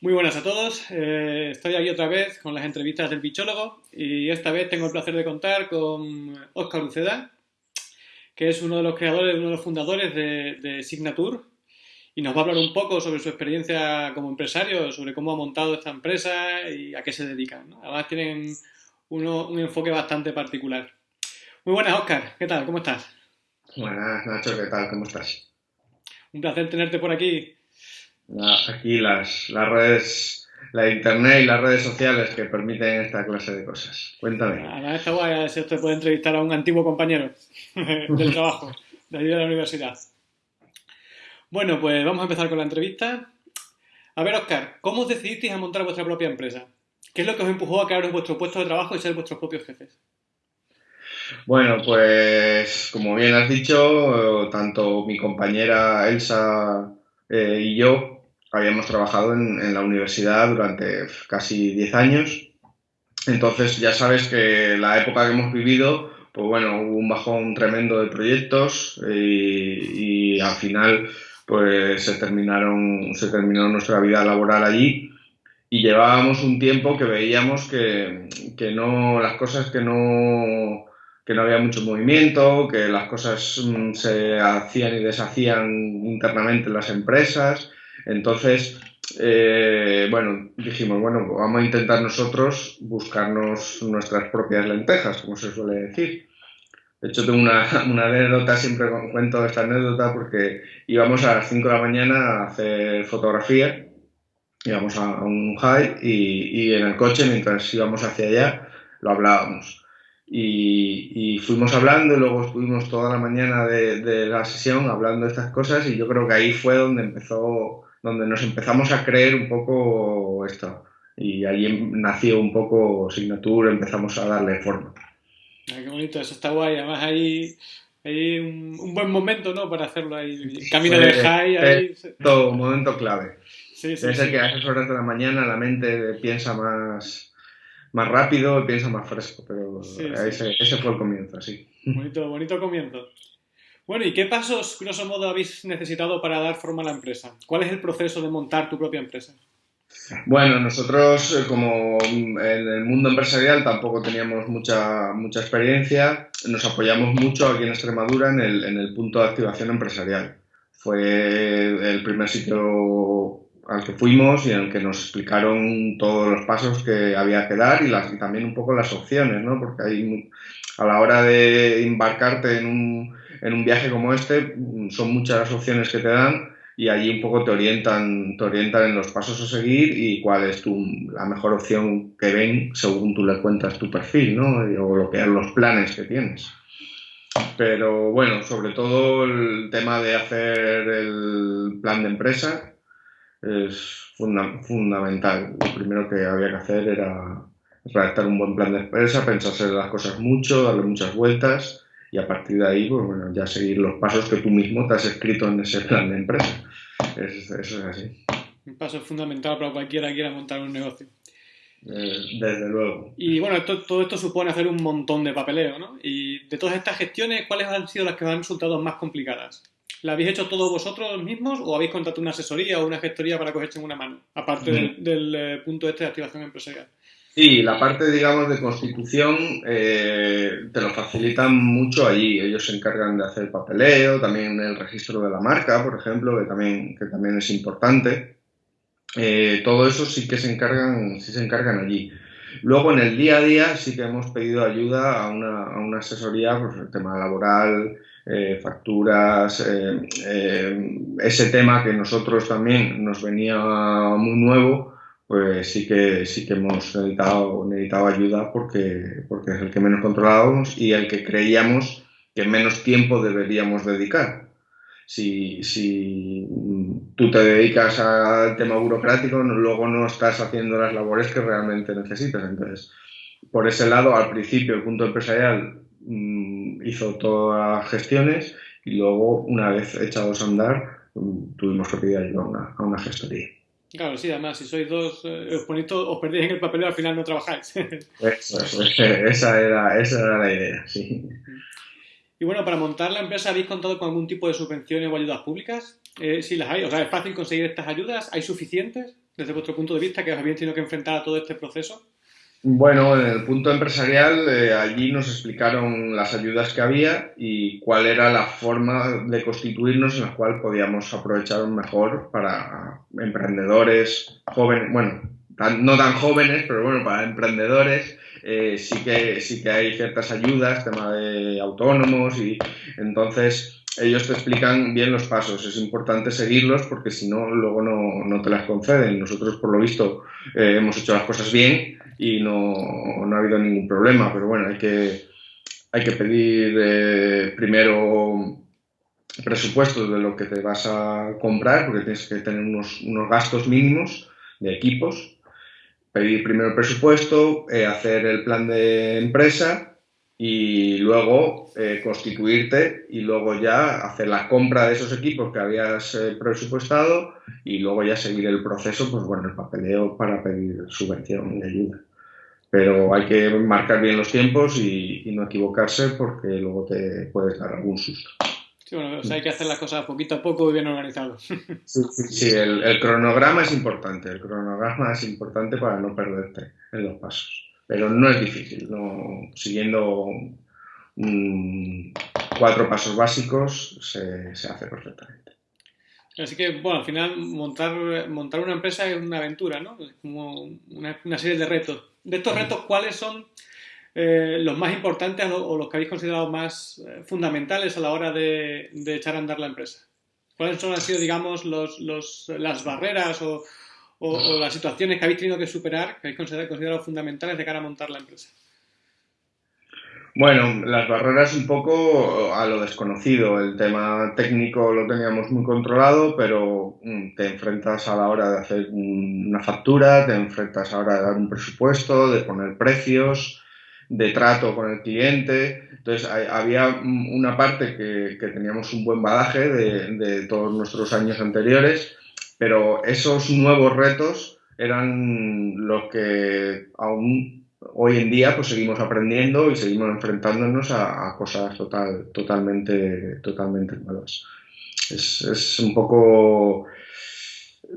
Muy buenas a todos. Eh, estoy aquí otra vez con las entrevistas del bichólogo y esta vez tengo el placer de contar con Óscar Luceda, que es uno de los creadores, uno de los fundadores de, Signature y nos va a hablar un poco sobre su experiencia como empresario, sobre cómo ha montado esta empresa y a qué se dedican. Además tienen un enfoque bastante particular. Muy buenas, Óscar. ¿Qué tal? ¿Cómo estás? Buenas, Nacho. ¿Qué tal? ¿Cómo estás? Un placer tenerte por aquí aquí las, las redes, la internet y las redes sociales que permiten esta clase de cosas. Cuéntame. Está guay, si usted puede entrevistar a un antiguo compañero del trabajo, de allí de la universidad. Bueno, pues vamos a empezar con la entrevista. A ver, Oscar, ¿cómo os decidisteis a montar vuestra propia empresa? ¿Qué es lo que os empujó a crearos vuestro puesto de trabajo y ser vuestros propios jefes? Bueno, pues como bien has dicho, tanto mi compañera Elsa eh, y yo habíamos trabajado en, la universidad durante casi 10 años. Entonces ya sabes que la época que hemos vivido, pues bueno, hubo un bajón tremendo de proyectos y, al final pues se terminaron, se terminó nuestra vida laboral allí y llevábamos un tiempo que veíamos que, que no, las cosas que no, que no había mucho movimiento, que las cosas mm, se hacían y deshacían internamente en las empresas entonces, eh, bueno, dijimos, bueno, vamos a intentar nosotros buscarnos nuestras propias lentejas, como se suele decir. De hecho, tengo una, anécdota, siempre cuento esta anécdota porque íbamos a las 5 de la mañana a hacer fotografía, íbamos a, un high y, en el coche, mientras íbamos hacia allá, lo hablábamos. Y, fuimos hablando y luego estuvimos toda la mañana de, de, la sesión hablando de estas cosas y yo creo que ahí fue donde empezó donde nos empezamos a creer un poco esto. Y ahí nació un poco Signature, empezamos a darle forma. Ay, qué bonito, eso está guay. Además, hay, hay un, buen momento ¿no? para hacerlo ahí. Camino de high. Ahí. Todo, un momento clave. Sí, sí, Debe que a esas horas de la mañana la mente piensa más, más rápido y piensa más fresco, pero ese, ese, fue el comienzo, sí. Bonito, bonito comienzo. Bueno, ¿y qué pasos, grosso modo, habéis necesitado para dar forma a la empresa? ¿Cuál es el proceso de montar tu propia empresa? Bueno, nosotros eh, como en el mundo empresarial tampoco teníamos mucha, mucha experiencia, nos apoyamos mucho aquí en Extremadura en el, en el punto de activación empresarial. Fue el primer sitio al que fuimos y en el que nos explicaron todos los pasos que había que dar y, las, y también un poco las opciones, ¿no? Porque hay, a la hora de embarcarte en un, en un viaje como este son muchas las opciones que te dan y allí un poco te orientan, te orientan en los pasos a seguir y cuál es tu, la mejor opción que ven según tú le cuentas tu perfil, ¿no? O lo que los planes que tienes. Pero bueno, sobre todo el tema de hacer el plan de empresa es fundamental. Lo primero que había que hacer era redactar un buen plan de empresa, pensarse las cosas mucho, darle muchas vueltas y a partir de ahí, pues bueno, ya seguir los pasos que tú mismo te has escrito en ese plan de empresa. Eso, es así. Un paso fundamental para cualquiera que quiera montar un negocio. Eh, desde luego. Y bueno, todo esto supone hacer un montón de papeleo, ¿no? Y de todas estas gestiones, ¿cuáles han sido las que os han resultado más complicadas? ¿La habéis hecho todos vosotros mismos o habéis contratado una asesoría o una gestoría para cogerse en una mano? Aparte del, del, eh, punto este de activación empresarial. Sí, la parte, digamos, de constitución eh, te lo facilitan mucho allí. Ellos se encargan de hacer papeleo, también el registro de la marca, por ejemplo, que también, que también es importante. Eh, todo eso sí que se encargan, sí se encargan allí. Luego, en el día a día, sí que hemos pedido ayuda a una, a una asesoría, pues el tema laboral, eh, facturas, ese tema que nosotros también nos venía muy nuevo pues sí que, sí que hemos necesitado, ayuda porque, porque es el que menos controlábamos y el que creíamos que menos tiempo deberíamos dedicar. Si, si tú te dedicas al tema burocrático, luego no estás haciendo las labores que realmente necesitas. Entonces, por ese lado, al principio el punto empresarial mm, hizo todas las gestiones y luego, una vez echados a andar, mm, tuvimos que pedir ayuda a una, a una gestoría. Claro, sí, además, si sois dos, eh, os, os perdéis en el papel y al final no trabajáis. esa, era, esa era la idea, sí. Y bueno, para montar la empresa, ¿habéis contado con algún tipo de subvenciones o ayudas públicas? Eh, sí las hay, o sea, ¿es fácil conseguir estas ayudas? ¿Hay suficientes? desde vuestro punto de vista, que os habéis tenido que enfrentar a todo este proceso? Bueno, en el punto empresarial, eh, allí nos explicaron las ayudas que había y cuál era la forma de constituirnos en la cual podíamos aprovechar mejor para emprendedores jóvenes, bueno, no tan jóvenes, pero bueno, para emprendedores eh, sí, que, sí que hay ciertas ayudas, tema de autónomos y entonces ellos te explican bien los pasos. Es importante seguirlos porque si no, luego no, no te las conceden. Nosotros, por lo visto, eh, hemos hecho las cosas bien y no, no, ha habido ningún problema, pero bueno, hay que, hay que pedir eh, primero presupuestos de lo que te vas a comprar porque tienes que tener unos, unos gastos mínimos de equipos. Pedir primero el presupuesto, eh, hacer el plan de empresa y luego eh, constituirte y luego ya hacer la compra de esos equipos que habías presupuestado y luego ya seguir el proceso, pues bueno, el papeleo para pedir subvención y ayuda. Pero hay que marcar bien los tiempos y, no equivocarse porque luego te puedes dar algún susto. Sí, bueno, hay que hacer las cosas poquito a poco y bien organizado. Sí, sí, el, el cronograma es importante, el cronograma es importante para no perderte en los pasos pero no es difícil. No, siguiendo cuatro pasos básicos se, se, hace perfectamente. Así que, bueno, al final montar, montar una empresa es una aventura, ¿no? Es como una, una serie de retos. De estos retos, ¿cuáles son eh, los más importantes o los que habéis considerado más eh, fundamentales a la hora de, de, echar a andar la empresa? ¿Cuáles son, han sido, digamos, los, los, las barreras o, o, las situaciones que habéis tenido que superar, que habéis considerado, fundamentales de cara a montar la empresa? Bueno, las barreras un poco a lo desconocido. El tema técnico lo teníamos muy controlado, pero mm, te enfrentas a la hora de hacer una factura, te enfrentas a la hora de dar un presupuesto, de poner precios, de trato con el cliente. Entonces, había una parte que, teníamos un buen badaje de, de todos nuestros años anteriores pero esos nuevos retos eran los que aún hoy en día pues seguimos aprendiendo y seguimos enfrentándonos a, cosas total, totalmente, totalmente nuevas. Es, un poco...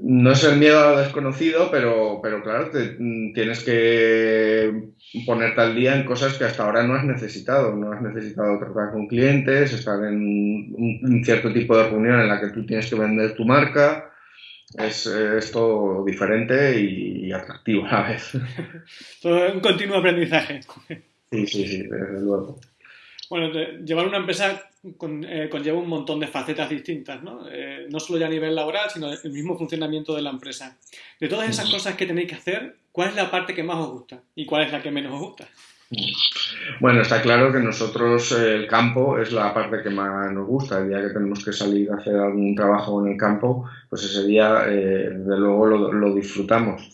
No es el miedo a lo desconocido, pero, pero claro, tienes que ponerte al día en cosas que hasta ahora no has necesitado. No has necesitado tratar con clientes, estar en un cierto tipo de reunión en la que tú tienes que vender tu marca, es, es todo diferente y, atractivo a la vez. todo un continuo aprendizaje. Sí, sí, sí, desde luego. Bueno, llevar una empresa con, eh, conlleva un montón de facetas distintas, ¿no? Eh, no solo ya a nivel laboral, sino el mismo funcionamiento de la empresa. De todas esas cosas que tenéis que hacer, ¿cuál es la parte que más os gusta y cuál es la que menos os gusta? Bueno, está claro que nosotros eh, el campo es la parte que más nos gusta. El día que tenemos que salir a hacer algún trabajo en el campo, pues ese día, eh, luego, lo, disfrutamos.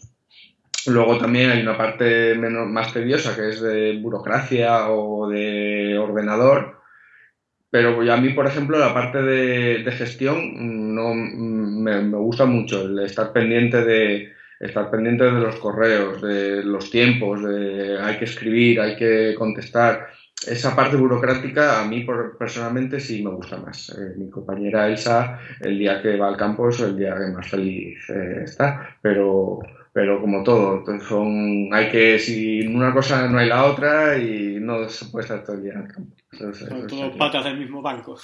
Luego también hay una parte menos, más tediosa que es de burocracia o de ordenador. Pero a mí, por ejemplo, la parte de, gestión no me, me gusta mucho, el estar pendiente de, estar pendiente de los correos, de los tiempos, de hay que escribir, hay que contestar. Esa parte burocrática a mí personalmente sí me gusta más. Eh, mi compañera Elsa, el día que va al campo es el día que más feliz eh, está, pero, pero como todo, son, hay que, si una cosa no hay la otra y no se puede estar todo el día en el campo. Son todos patas del mismo banco.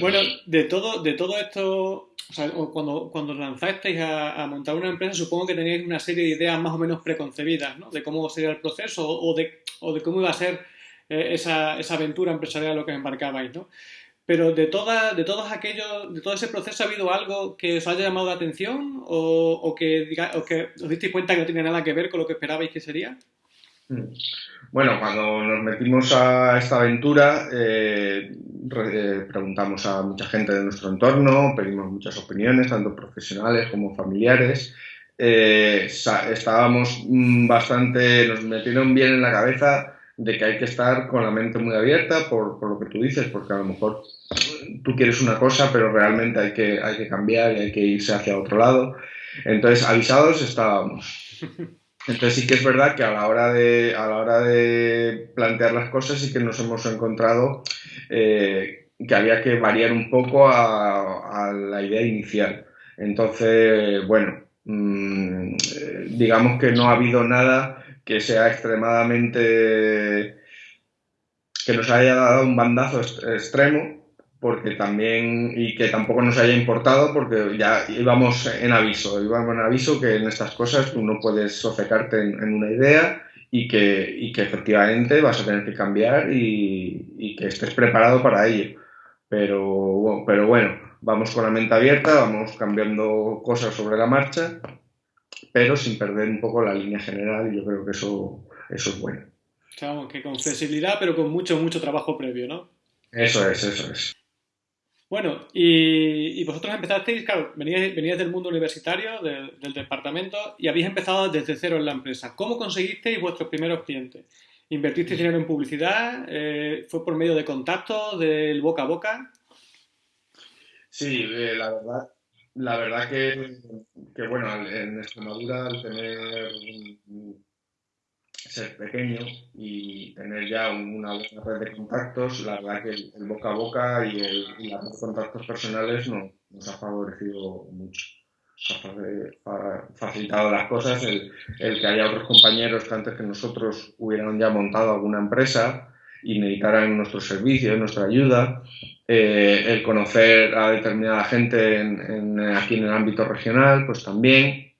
bueno, de todo, de todo esto sea, cuando, cuando lanzasteis a, montar una empresa, supongo que teníais una serie de ideas más o menos preconcebidas, ¿no? De cómo sería el proceso o de, cómo iba a ser eh, esa, aventura empresarial a lo que embarcabais, ¿no? Pero de, toda, de todos aquellos, de todo ese proceso, ¿ha habido algo que os haya llamado la atención o, que, diga, o que os disteis cuenta que no tiene nada que ver con lo que esperabais que sería? Mm. Bueno, cuando nos metimos a esta aventura, eh, eh, preguntamos a mucha gente de nuestro entorno, pedimos muchas opiniones, tanto profesionales como familiares. Eh, estábamos mm, bastante, nos metieron bien en la cabeza de que hay que estar con la mente muy abierta por, lo que tú dices, porque a lo mejor tú quieres una cosa, pero realmente hay que, hay que cambiar y hay que irse hacia otro lado. Entonces, avisados estábamos. Entonces sí que es verdad que a la hora de, a la hora de plantear las cosas sí que nos hemos encontrado eh, que había que variar un poco a, la idea inicial. Entonces, bueno, mm, digamos que no ha habido nada que sea extremadamente que nos haya dado un bandazo extremo porque también y que tampoco nos haya importado porque ya íbamos en aviso, íbamos en aviso que en estas cosas tú no puedes sofecarte en, una idea y que, y que, efectivamente vas a tener que cambiar y, y, que estés preparado para ello. Pero, pero bueno, vamos con la mente abierta, vamos cambiando cosas sobre la marcha, pero sin perder un poco la línea general y yo creo que eso, eso es bueno. Claro, que con flexibilidad, pero con mucho, mucho trabajo previo, ¿no? Eso es, eso es. Bueno, y, vosotros empezasteis, claro, veníais, del mundo universitario, del departamento, y habéis empezado desde cero en la empresa. ¿Cómo conseguisteis vuestros primeros clientes? ¿Invertisteis dinero en publicidad? Eh, ¿Fue por medio de contactos, del boca a boca? Sí, eh, la verdad, la verdad que, que, bueno, en Extremadura al tener ser pequeño y tener ya una buena red de contactos, la verdad que el, boca a boca y, el, los contactos personales nos ha favorecido mucho. ha facilitado las cosas el, que haya otros compañeros que antes que nosotros hubieran ya montado alguna empresa y necesitaran nuestros servicios, nuestra ayuda, eh, el conocer a determinada gente aquí en el ámbito regional, pues también,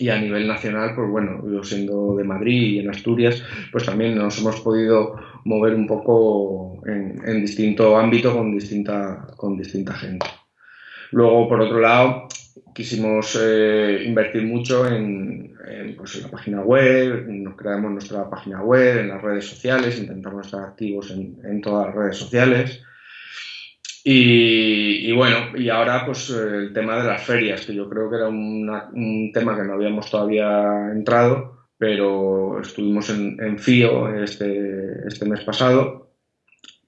y a nivel nacional, pues bueno, yo siendo de Madrid y en Asturias, pues también nos hemos podido mover un poco en, en distinto ámbito con distinta, con distinta gente. Luego, por otro lado, quisimos eh, invertir mucho en, pues, en, la página web, nos creamos nuestra página web, en las redes sociales, intentamos estar activos en, en todas las redes sociales. Y, bueno, y ahora pues el tema de las ferias, que yo creo que era un tema que no habíamos todavía entrado, pero estuvimos en, FIO este, este mes pasado.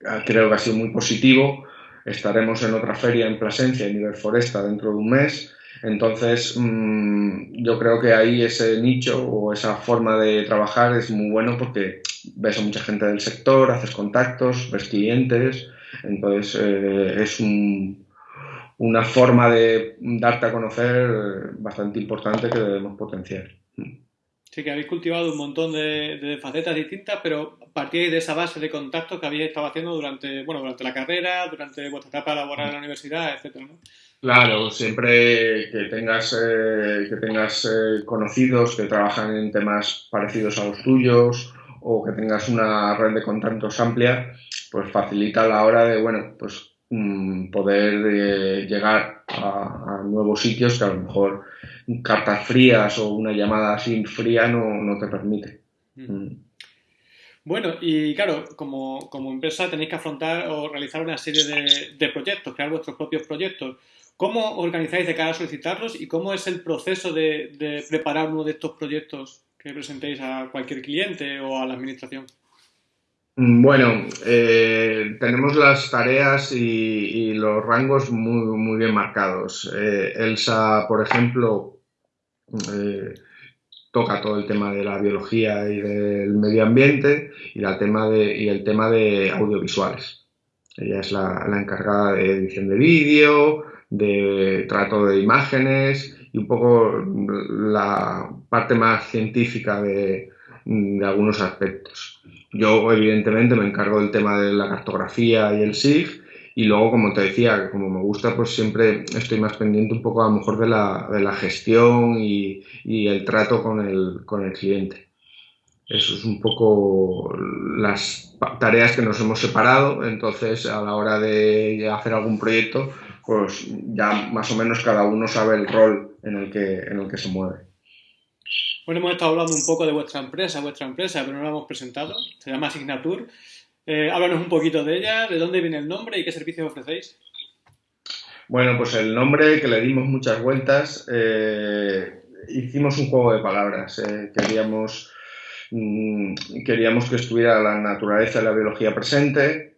Ah, creo que ha sido muy positivo. Estaremos en otra feria en Plasencia, en Iberforesta, dentro de un mes. Entonces, mm, yo creo que ahí ese nicho o esa forma de trabajar es muy bueno porque ves a mucha gente del sector, haces contactos, ves clientes entonces, eh, es una forma de darte a conocer bastante importante que debemos potenciar. Sí, que habéis cultivado un montón de, facetas distintas, pero partíais de esa base de contactos que habéis estado haciendo durante, bueno, durante la carrera, durante vuestra etapa laboral en la universidad, etcétera, Claro, siempre que tengas, eh, que tengas eh, conocidos que trabajan en temas parecidos a los tuyos o que tengas una red de contactos amplia, pues facilita la hora de, bueno, pues mm, poder eh, llegar a, nuevos sitios que a lo mejor cartas frías o una llamada así fría no, te permite. Mm. Bueno, y claro, como, empresa tenéis que afrontar o realizar una serie de, proyectos, crear vuestros propios proyectos. ¿Cómo organizáis de cara a solicitarlos y cómo es el proceso de, de preparar uno de estos proyectos que presentéis a cualquier cliente o a la administración? Mm, bueno, eh, tenemos las tareas y, los rangos muy, muy bien marcados. Eh, Elsa, por ejemplo, eh, toca todo el tema de la biología y del medio ambiente y, el tema de audiovisuales. Ella es la, encargada de edición de vídeo, de trato de imágenes y un poco la parte más científica de algunos aspectos. Yo, evidentemente, me encargo del tema de la cartografía y el SIG. Y luego, como te decía, como me gusta, pues siempre estoy más pendiente un poco a lo mejor de la, de la gestión y, y, el trato con el, con el cliente. Eso es un poco las tareas que nos hemos separado. Entonces, a la hora de hacer algún proyecto, pues ya más o menos cada uno sabe el rol en el que, en el que se mueve. Bueno, hemos estado hablando un poco de vuestra empresa, vuestra empresa, pero no la hemos presentado. Se llama Signature. Eh, háblanos un poquito de ella, de dónde viene el nombre y qué servicios ofrecéis. Bueno, pues el nombre que le dimos muchas vueltas, eh, hicimos un juego de palabras. Eh, queríamos, mm, queríamos que estuviera la naturaleza y la biología presente,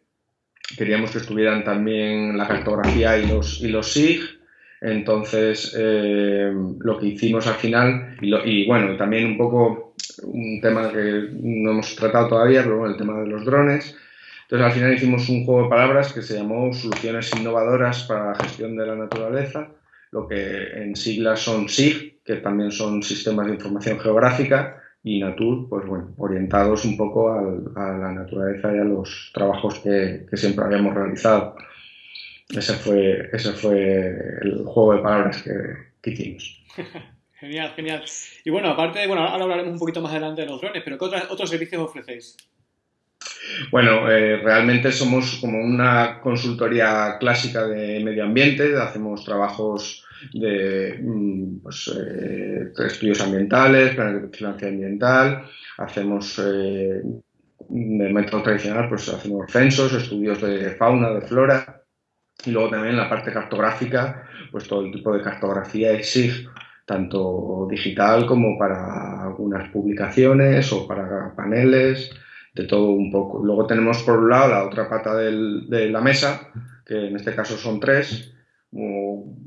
queríamos que estuvieran también la cartografía y los, y los SIG, entonces, eh, lo que hicimos al final, y, bueno, también un poco un tema que no hemos tratado todavía, pero bueno, el tema de los drones. Entonces, al final hicimos un juego de palabras que se llamó Soluciones Innovadoras para la Gestión de la Naturaleza, lo que en siglas son SIG, que también son sistemas de información geográfica, y Natur, pues bueno, orientados un poco a la naturaleza y a los trabajos que, siempre habíamos realizado. Ese fue, ese fue el juego de palabras que, que hicimos. genial, genial. Y bueno, aparte, bueno, ahora hablaremos un poquito más adelante de los drones, pero ¿qué otros servicios ofrecéis? Bueno, eh, realmente somos como una consultoría clásica de medio ambiente, hacemos trabajos de mm, pues, eh, estudios ambientales, planes de vigilancia ambiental, hacemos eh, de método tradicional, pues hacemos censos, estudios de fauna, de flora, y luego también la parte cartográfica, pues todo el tipo de cartografía exige tanto digital como para algunas publicaciones o para paneles, de todo un poco. Luego tenemos por un lado la otra pata de la mesa, que en este caso son tres,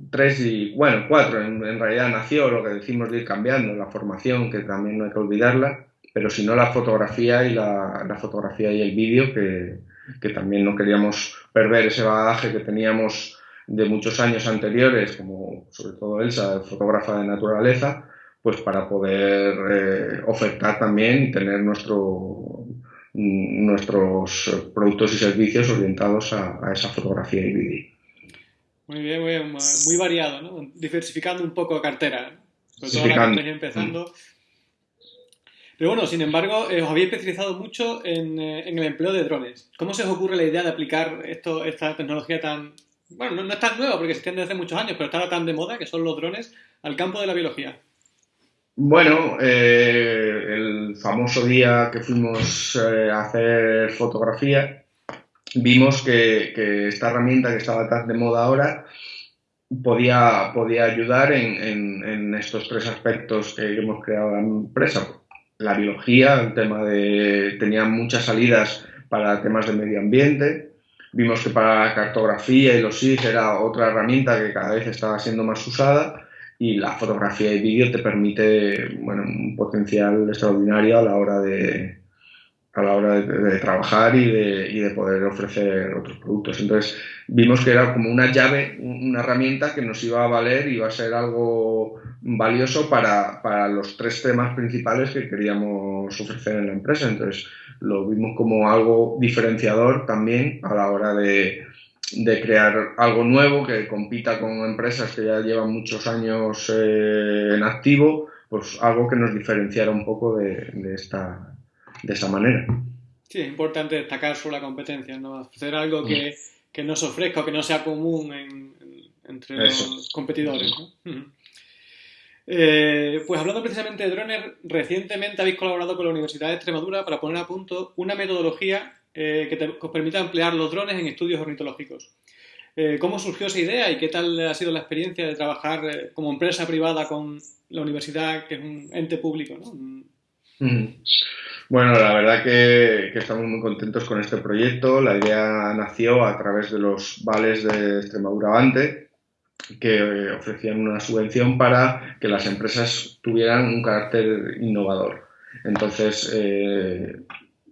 tres y, bueno, cuatro, en, realidad nació lo que decimos de ir cambiando, la formación, que también no hay que olvidarla, pero si no la fotografía y la, la fotografía y el vídeo, que, que, también no queríamos perder ese bagaje que teníamos de muchos años anteriores, como sobre todo Elsa, fotógrafa de naturaleza, pues para poder eh, ofertar también y tener nuestro, nuestros productos y servicios orientados a, a esa fotografía y vídeo. Muy bien, muy bien, muy variado, ¿no? Diversificando un poco cartera, sobre todo la que empezando. Pero bueno, sin embargo, eh, os habéis especializado mucho en, eh, en, el empleo de drones. ¿Cómo se os ocurre la idea de aplicar esto, esta tecnología tan... Bueno, no, es tan nueva porque extiende desde muchos años, pero está tan de moda que son los drones al campo de la biología? Bueno, eh, el famoso día que fuimos a hacer fotografía, vimos que, esta herramienta que estaba tan de moda ahora podía, podía ayudar en, estos tres aspectos que hemos creado la empresa. La biología, el tema de... tenía muchas salidas para temas de medio ambiente. Vimos que para cartografía y los SIG era otra herramienta que cada vez estaba siendo más usada y la fotografía y vídeo te permite bueno, un potencial extraordinario a la hora de, a la hora de, trabajar y de, y de, poder ofrecer otros productos. Entonces vimos que era como una llave, una herramienta que nos iba a valer y iba a ser algo valioso para, para, los tres temas principales que queríamos ofrecer en la empresa. Entonces lo vimos como algo diferenciador también a la hora de, de crear algo nuevo que compita con empresas que ya llevan muchos años eh, en activo, pues algo que nos diferenciara un poco de, de esta de esa manera. Sí, es importante destacar sobre la competencia, ¿no? Hacer algo que, que no se ofrezca o que no sea común entre los competidores. Eh, pues hablando precisamente de drones, recientemente habéis colaborado con la Universidad de Extremadura para poner a punto una metodología eh, que, os permita emplear los drones en estudios ornitológicos. Eh, ¿Cómo surgió esa idea y qué tal ha sido la experiencia de trabajar como empresa privada con la universidad, que es un ente público? ¿no? Bueno, la verdad que, estamos muy contentos con este proyecto. La idea nació a través de los vales de Extremadura Avante, que ofrecían una subvención para que las empresas tuvieran un carácter innovador. Entonces, eh,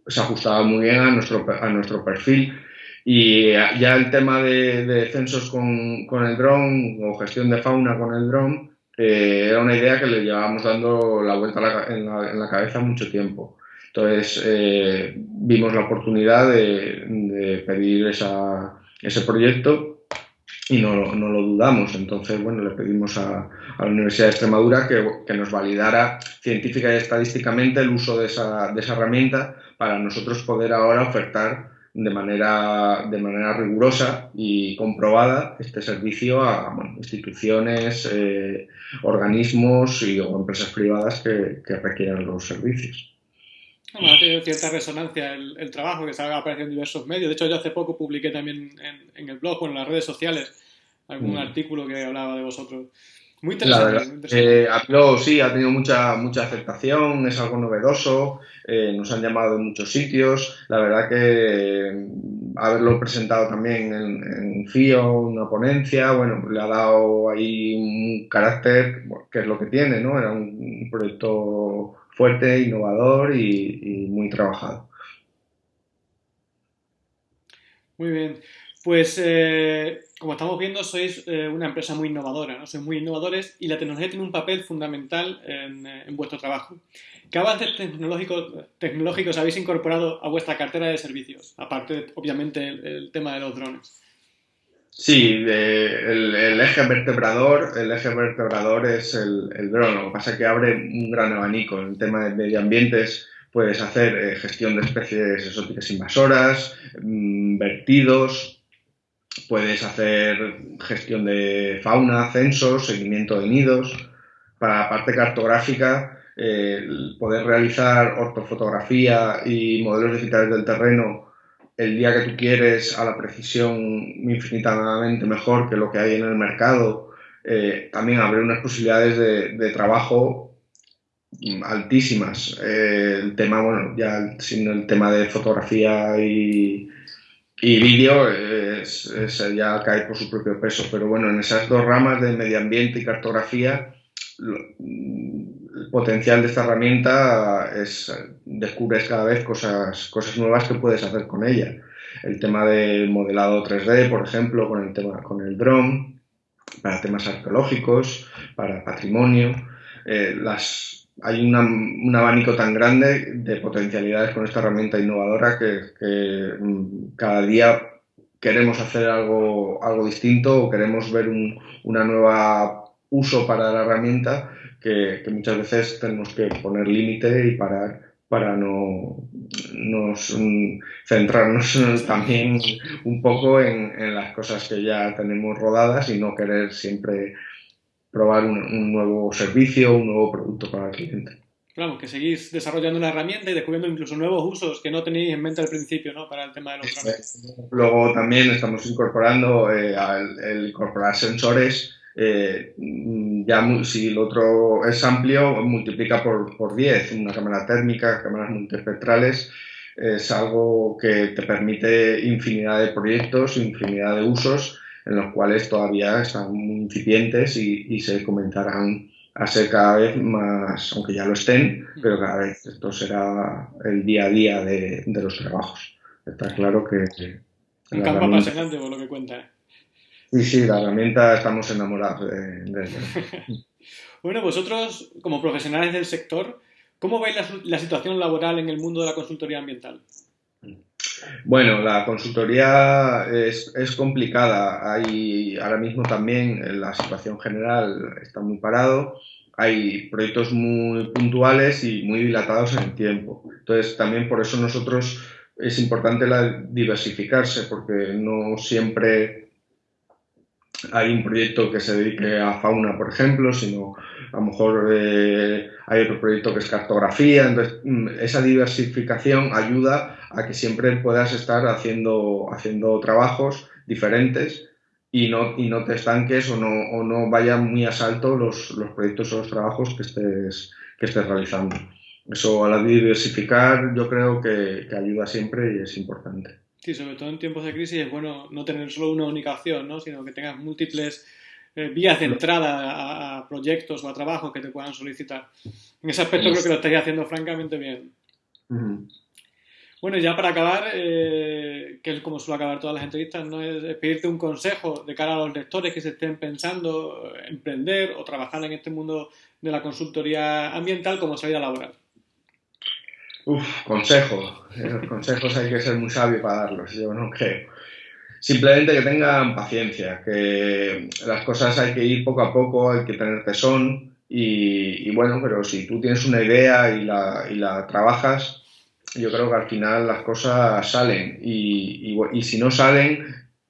se ajustaba muy bien a nuestro, a nuestro perfil. Y ya el tema de, censos con, con el dron o gestión de fauna con el dron eh, era una idea que le llevábamos dando la vuelta en, la, en la cabeza mucho tiempo. Entonces eh, vimos la oportunidad de, pedir ese proyecto y no, no, lo dudamos. Entonces, bueno, le pedimos a, la Universidad de Extremadura que, que, nos validara científica y estadísticamente el uso de esa, de esa, herramienta para nosotros poder ahora ofertar de manera, de manera rigurosa y comprobada este servicio a instituciones, eh, organismos y, o empresas privadas que, que requieran los servicios ha tenido cierta resonancia el, trabajo que se ha aparecido en diversos medios. De hecho, yo hace poco publiqué también en, el blog o en las redes sociales algún mm. artículo que hablaba de vosotros. Muy interesante. Eh, sí, ha tenido mucha, mucha aceptación, es algo novedoso, eh, nos han llamado en muchos sitios. La verdad que mm, haberlo presentado también en, en FIO, una ponencia, bueno, le ha dado ahí un carácter, que es lo que tiene, ¿no? Era un proyecto fuerte, innovador y, muy trabajado. Muy bien. Pues, eh, como estamos viendo, sois eh, una empresa muy innovadora, ¿no? Sois muy innovadores y la tecnología tiene un papel fundamental en, eh, vuestro trabajo. ¿Qué avances tecnológicos, habéis incorporado a vuestra cartera de servicios? Aparte, obviamente, el, tema de los drones. Sí, el, eje vertebrador, el eje vertebrador es el, el. Lo que pasa es que abre un gran abanico. En el tema de medio ambiente puedes hacer gestión de especies exóticas invasoras, mm, vertidos, Puedes hacer gestión de fauna, censos, seguimiento de nidos. Para la parte cartográfica, eh, poder realizar ortofotografía y modelos digitales del terreno el día que tú quieres a la precisión infinitamente mejor que lo que hay en el mercado, eh, también abre unas posibilidades de, trabajo altísimas. Eh, el tema, bueno, ya sin el tema de fotografía y, y vídeo es, ya cae por su propio peso. Pero bueno, en esas dos ramas de medio ambiente y cartografía, el potencial de esta herramienta es descubres cada vez cosas, cosas nuevas que puedes hacer con ella. El tema del modelado 3D, por ejemplo, con el tema con el dron, para temas arqueológicos, para patrimonio. Eh, las, hay un abanico tan grande de potencialidades con esta herramienta innovadora que, mm, cada día queremos hacer algo, algo distinto o queremos ver un una nueva uso para la herramienta que, muchas veces tenemos que poner límite y parar para no nos, mm, centrarnos también un poco en, en las cosas que ya tenemos rodadas y no querer siempre probar un, nuevo servicio, un nuevo producto para el cliente. Claro, que seguís desarrollando una herramienta y descubriendo incluso nuevos usos que no tenéis en mente al principio, ¿no? Para el tema de los drones. Luego también estamos incorporando, eh, el, incorporar sensores, eh, ya si el otro es amplio, multiplica por, por 10. Una cámara térmica, cámaras multiespectrales, es algo que te permite infinidad de proyectos, infinidad de usos en los cuales todavía están muy incipientes y, se comenzarán a ser cada vez más, aunque ya lo estén, pero cada vez esto será el día a día de, los trabajos. Está claro que... Un campo apasionante por lo que cuenta. Sí, sí, la herramienta estamos enamorados de, de bueno, vosotros, como profesionales del sector, ¿cómo veis la, la situación laboral en el mundo de la consultoría ambiental? Bueno, la consultoría es, complicada. Hay ahora mismo también la situación general está muy parado. Hay proyectos muy puntuales y muy dilatados en el tiempo. Entonces, también por eso nosotros es importante la diversificarse, porque no siempre hay un proyecto que se dedique a fauna, por ejemplo, sino a lo mejor eh, hay otro proyecto que es cartografía. Entonces, mm, esa diversificación ayuda a que siempre puedas estar haciendo, haciendo trabajos diferentes y no, y no te estanques o no, o no vayan muy a salto los, los proyectos o los trabajos que estés, que estés realizando. Eso a la diversificar yo creo que, que ayuda siempre y es importante. Sí, sobre todo en tiempos de crisis es bueno no tener solo una única opción, ¿no? sino que tengas múltiples eh, vías de entrada a, proyectos o a trabajos que te puedan solicitar. En ese aspecto creo que lo estáis haciendo francamente bien. Bueno, ya para acabar, eh, que es como suelo acabar todas las entrevistas, ¿no? es pedirte un consejo de cara a los lectores que se estén pensando emprender o trabajar en este mundo de la consultoría ambiental como salida laboral. Uf, consejo. Los consejos hay que ser muy sabio para darlos, yo no creo. Simplemente que tengan paciencia, que las cosas hay que ir poco a poco, hay que tener tesón y, bueno, pero si tú tienes una idea y la, y la trabajas, yo creo que al final las cosas salen y, y, si no salen,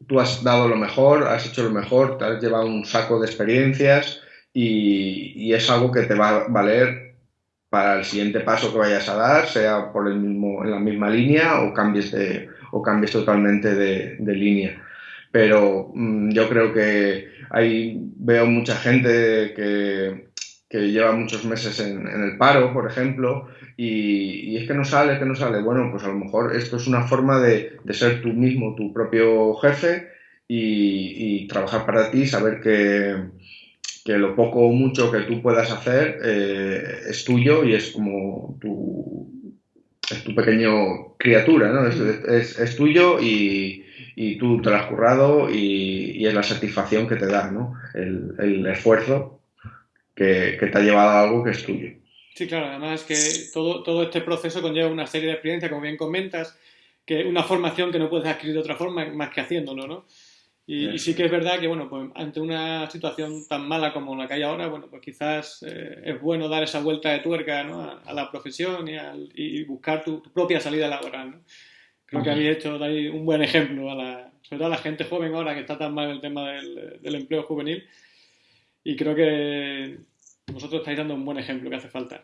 tú has dado lo mejor, has hecho lo mejor, te has llevado un saco de experiencias y, y, es algo que te va a valer para el siguiente paso que vayas a dar, sea por el mismo, en la misma línea o cambies, de, o cambies totalmente de, línea. Pero mm, yo creo que ahí veo mucha gente que, que lleva muchos meses en, en, el paro, por ejemplo, y, y, es que no sale, que no sale. Bueno, pues a lo mejor esto es una forma de, de ser tú mismo tu propio jefe y, y trabajar para ti, saber que, que lo poco o mucho que tú puedas hacer eh, es tuyo y es como tu, es tu pequeño criatura, ¿no? Es, es, tuyo y, y tú te lo has currado y, es la satisfacción que te da, ¿no? El, esfuerzo que, te ha llevado a algo que es tuyo. Sí, claro, además que todo, todo este proceso conlleva una serie de experiencias, como bien comentas, que una formación que no puedes adquirir de otra forma más que haciéndolo, ¿no? Y, sí que es verdad que, bueno, pues ante una situación tan mala como la que hay ahora, bueno, pues quizás eh, es bueno dar esa vuelta de tuerca ¿no? a, la profesión y, buscar tu, propia salida laboral, ¿no? Creo que habéis hecho ahí un buen ejemplo, a la, sobre todo a la gente joven ahora que está tan mal el tema del, del empleo juvenil. Y creo que vosotros estáis dando un buen ejemplo que hace falta.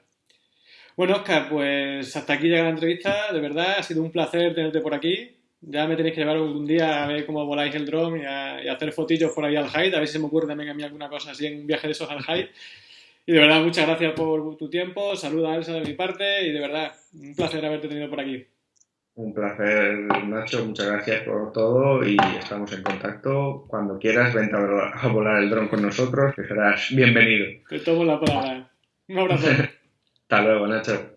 Bueno, Oscar, pues hasta aquí llega la entrevista. De verdad, ha sido un placer tenerte por aquí. Ya me tenéis que llevar algún día a ver cómo voláis el dron y, a, hacer fotillos por ahí al Hyde, a ver si se me ocurre también a mí alguna cosa así en un viaje de esos al Hyde. Y de verdad, muchas gracias por tu tiempo. Saluda a Elsa de mi parte y de verdad, un placer haberte tenido por aquí. Un placer, Nacho. Muchas gracias por todo y estamos en contacto. Cuando quieras, vente a volar el dron con nosotros, que serás bienvenido. Te tomo la palabra. Un abrazo. Hasta luego, Nacho.